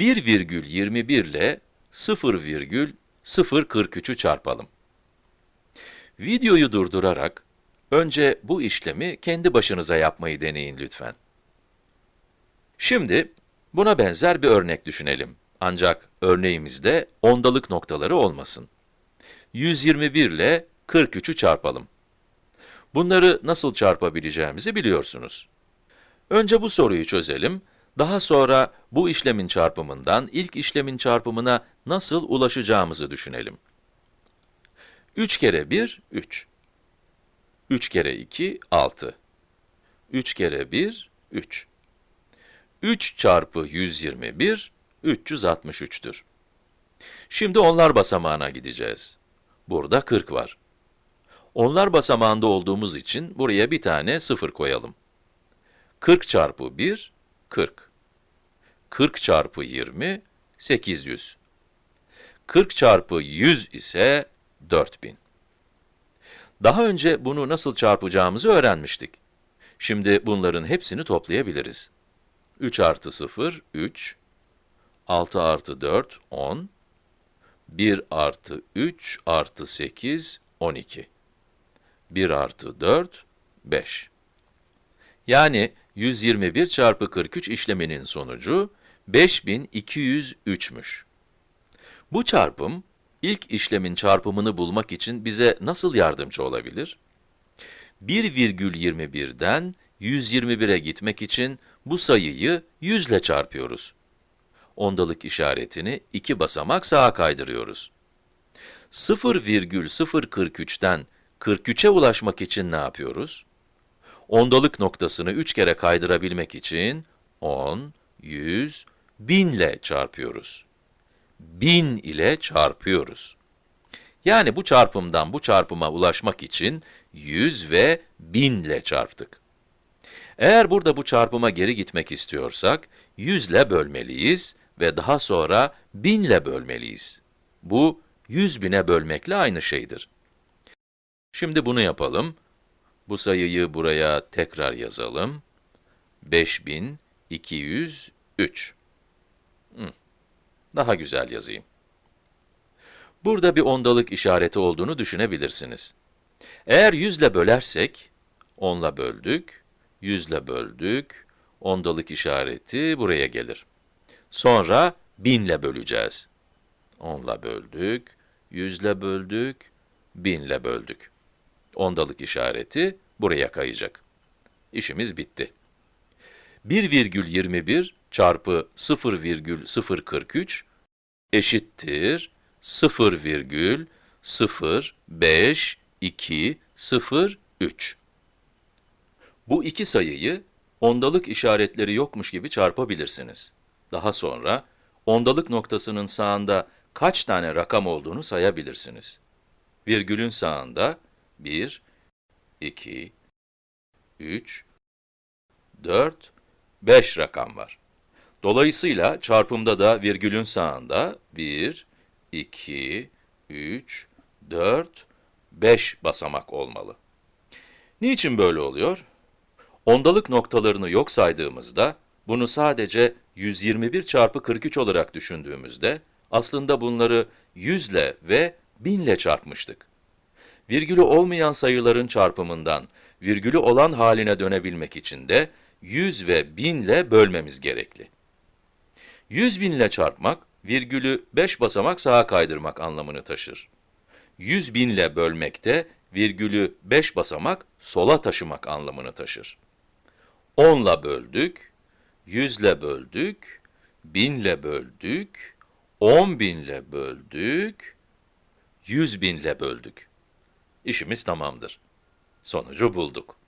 1,21 ile 0,043'ü çarpalım. Videoyu durdurarak, önce bu işlemi kendi başınıza yapmayı deneyin lütfen. Şimdi, buna benzer bir örnek düşünelim. Ancak örneğimizde ondalık noktaları olmasın. 121 ile 43'ü çarpalım. Bunları nasıl çarpabileceğimizi biliyorsunuz. Önce bu soruyu çözelim, daha sonra bu işlemin çarpımından ilk işlemin çarpımına nasıl ulaşacağımızı düşünelim. 3 kere 1, 3. 3 kere 2, 6. 3 kere 1, 3. 3 çarpı 121, 363'tür. Şimdi onlar basamağına gideceğiz. Burada 40 var. Onlar basamağında olduğumuz için buraya bir tane 0 koyalım. 40 çarpı 1, 40. 40 çarpı 20, 800. 40 çarpı 100 ise 4000. Daha önce bunu nasıl çarpacağımızı öğrenmiştik. Şimdi bunların hepsini toplayabiliriz. 3 artı 0, 3. 6 artı 4, 10. 1 artı 3 artı 8, 12. 1 artı 4, 5. Yani 121 çarpı 43 işleminin sonucu 5203'müş. Bu çarpım, ilk işlemin çarpımını bulmak için bize nasıl yardımcı olabilir? 1,21'den 121'e gitmek için bu sayıyı 100 ile çarpıyoruz. Ondalık işaretini iki basamak sağa kaydırıyoruz. 0,043'ten 43'e ulaşmak için ne yapıyoruz? Ondalık noktasını 3 kere kaydırabilmek için 10, 100, 1000 ile çarpıyoruz. 1000 ile çarpıyoruz. Yani bu çarpımdan bu çarpıma ulaşmak için 100 ve 1000 ile çarptık. Eğer burada bu çarpıma geri gitmek istiyorsak, 100 ile bölmeliyiz ve daha sonra 1000 ile bölmeliyiz. Bu, 100 bine bölmekle aynı şeydir. Şimdi bunu yapalım. Bu sayıyı buraya tekrar yazalım. 5203. Hı. Daha güzel yazayım. Burada bir ondalık işareti olduğunu düşünebilirsiniz. Eğer 100 ile bölersek, 10 ile böldük, 100 ile böldük, ondalık işareti buraya gelir. Sonra 1000 ile böleceğiz. 10 ile böldük, 100 ile böldük, 1000 ile böldük. Ondalık işareti buraya kayacak. İşimiz bitti. 1,21 çarpı 0,043 eşittir 0,05203. Bu iki sayıyı ondalık işaretleri yokmuş gibi çarpabilirsiniz. Daha sonra ondalık noktasının sağında kaç tane rakam olduğunu sayabilirsiniz. Virgülün sağında 1, 2, 3, 4, 5 rakam var. Dolayısıyla çarpımda da virgülün sağında 1, 2, 3, 4, 5 basamak olmalı. Niçin böyle oluyor? Ondalık noktalarını yok saydığımızda, bunu sadece 121 çarpı 43 olarak düşündüğümüzde, aslında bunları 100 ile ve 1000 ile çarpmıştık. Virgülü olmayan sayıların çarpımından, virgülü olan haline dönebilmek için de 100 ve 1000 ile bölmemiz gerekli. 100 bin ile çarpmak, virgülü 5 basamak sağa kaydırmak anlamını taşır. 100 bin ile bölmek de, virgülü 5 basamak sola taşımak anlamını taşır. 10 ile böldük, 100 ile böldük, 1000 ile böldük, 10 bin ile böldük, 100 bin ile böldük. İşimiz tamamdır. Sonucu bulduk.